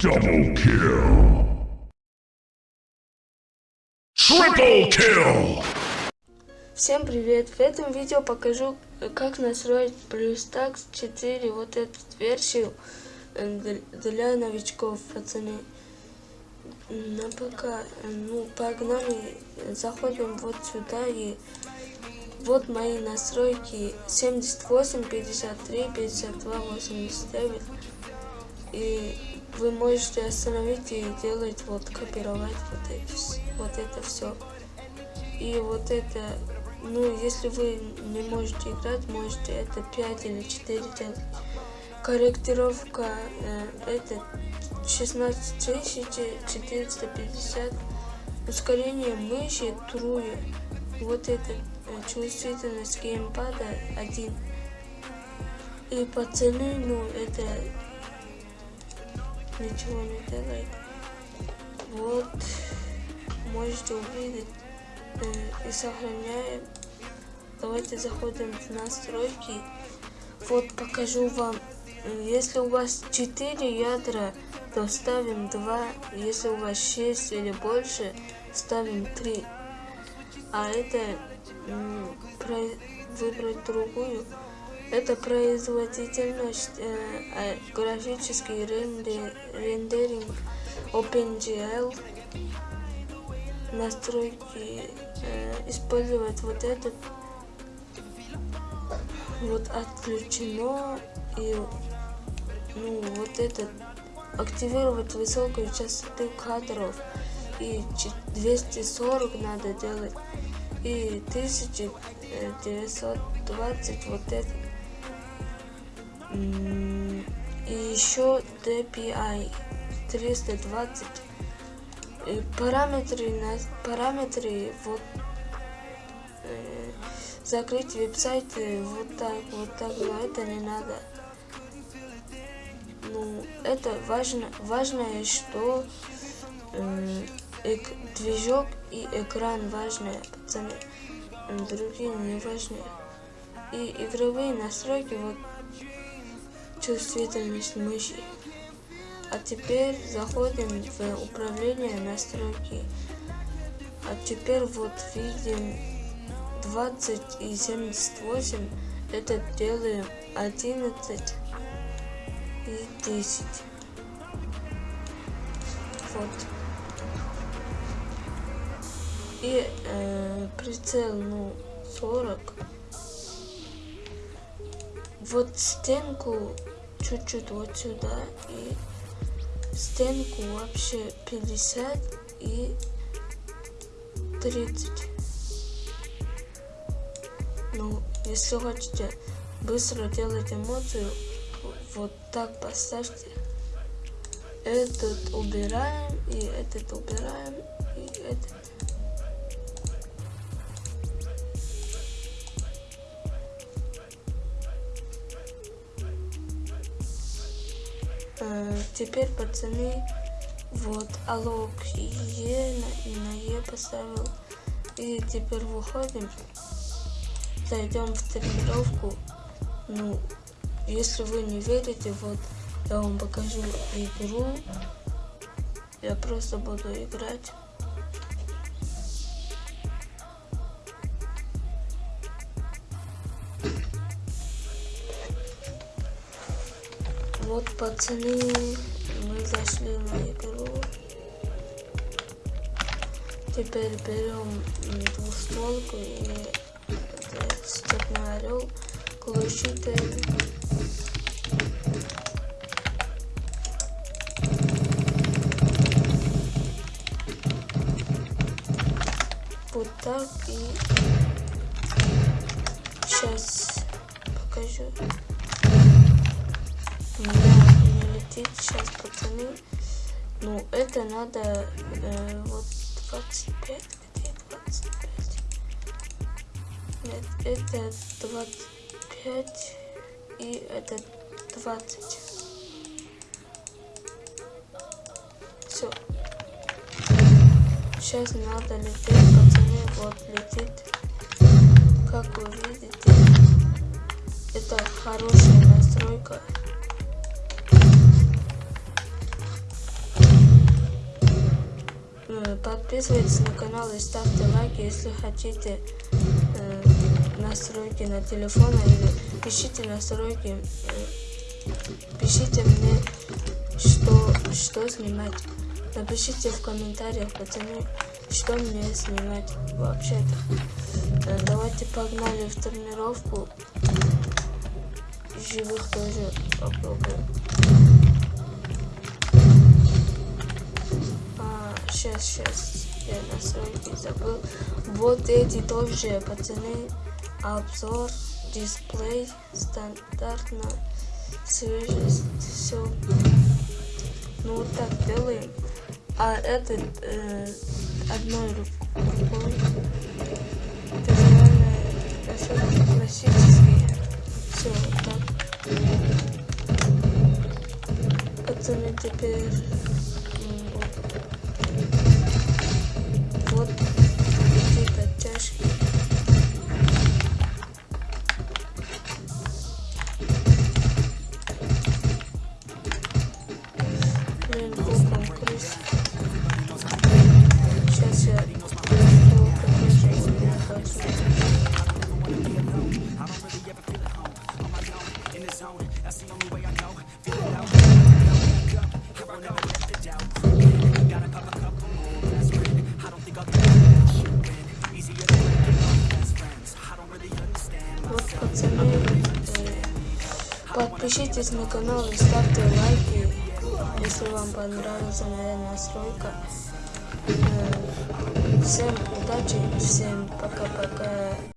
Double kill. Triple kill. Всем привет! В этом видео покажу, как настроить BlueStacks 4, вот эту версию э, для новичков, пацаны. На пока, ну, погнали, заходим вот сюда и вот мои настройки 78, 53, 52, 89 и вы можете остановить и делать вот копировать вот это, вот это все и вот это ну если вы не можете играть можете это 5 или 4 делать. Корректировка э, это 16450 ускорение мыши трue вот это э, чувствительность геймпада 1 и по цене ну это ничего не делает. Вот, можете увидеть э, и сохраняем. Давайте заходим в настройки. Вот покажу вам. Если у вас 4 ядра, то ставим 2. Если у вас 6 или больше, ставим 3. А это выбрать другую. Это производительность, э, э, графический рендер, рендеринг, OpenGL, настройки, э, использовать вот этот, вот отключено, и ну, вот этот, активировать высокую частоту кадров, и 240 надо делать, и 1920 вот это и еще DPI 320 и параметры на параметры вот э, закрыть веб-сайт вот так вот так но это не надо. Ну это важно важное что э, движок и экран важные пацаны. Другие не важные. И игровые настройки вот чувствительность мыши. А теперь заходим в управление настройки. А теперь вот видим 20 и 78. Это делаем 11 и 10. Вот. И э, прицел, ну, 40. Вот стенку чуть-чуть вот сюда и стенку вообще 50 и 30 ну если хотите быстро делать эмоцию вот так поставьте. Этот убираем и этот убираем и этот Э, теперь, пацаны, вот алог Е на, на Е поставил. И теперь выходим, зайдем в тренировку. Ну, если вы не верите, вот я вам покажу игру. Я просто буду играть. Вот, пацаны, мы зашли на игру. Теперь берем двустволку и степной орел, глушитель. Вот так и сейчас покажу сейчас, пацаны. Ну, это надо э, вот 25, где 25? Нет, это 25 и это 20. Все. Сейчас надо лететь, пацаны, вот летит. Как вы видите, это хорошая настройка. Подписывайтесь на канал и ставьте лайки, если хотите э, настройки на телефон или пишите настройки, э, пишите мне, что, что снимать. Напишите в комментариях, пацаны, что мне снимать вообще-то. Э, Давайте погнали в тренировку. Живых тоже попробуем. Сейчас, сейчас, я настройки забыл. Вот эти тоже, пацаны, обзор, дисплей, стандартно, свежесть, все. Ну вот так делаем. А этот э, одной ру- рукой. Это реально это все классические. Все вот так. Пацаны теперь подпишитесь на канал и ставьте лайки, если вам понравилась моя настройка. Э, Всем удачи, всем пока-пока.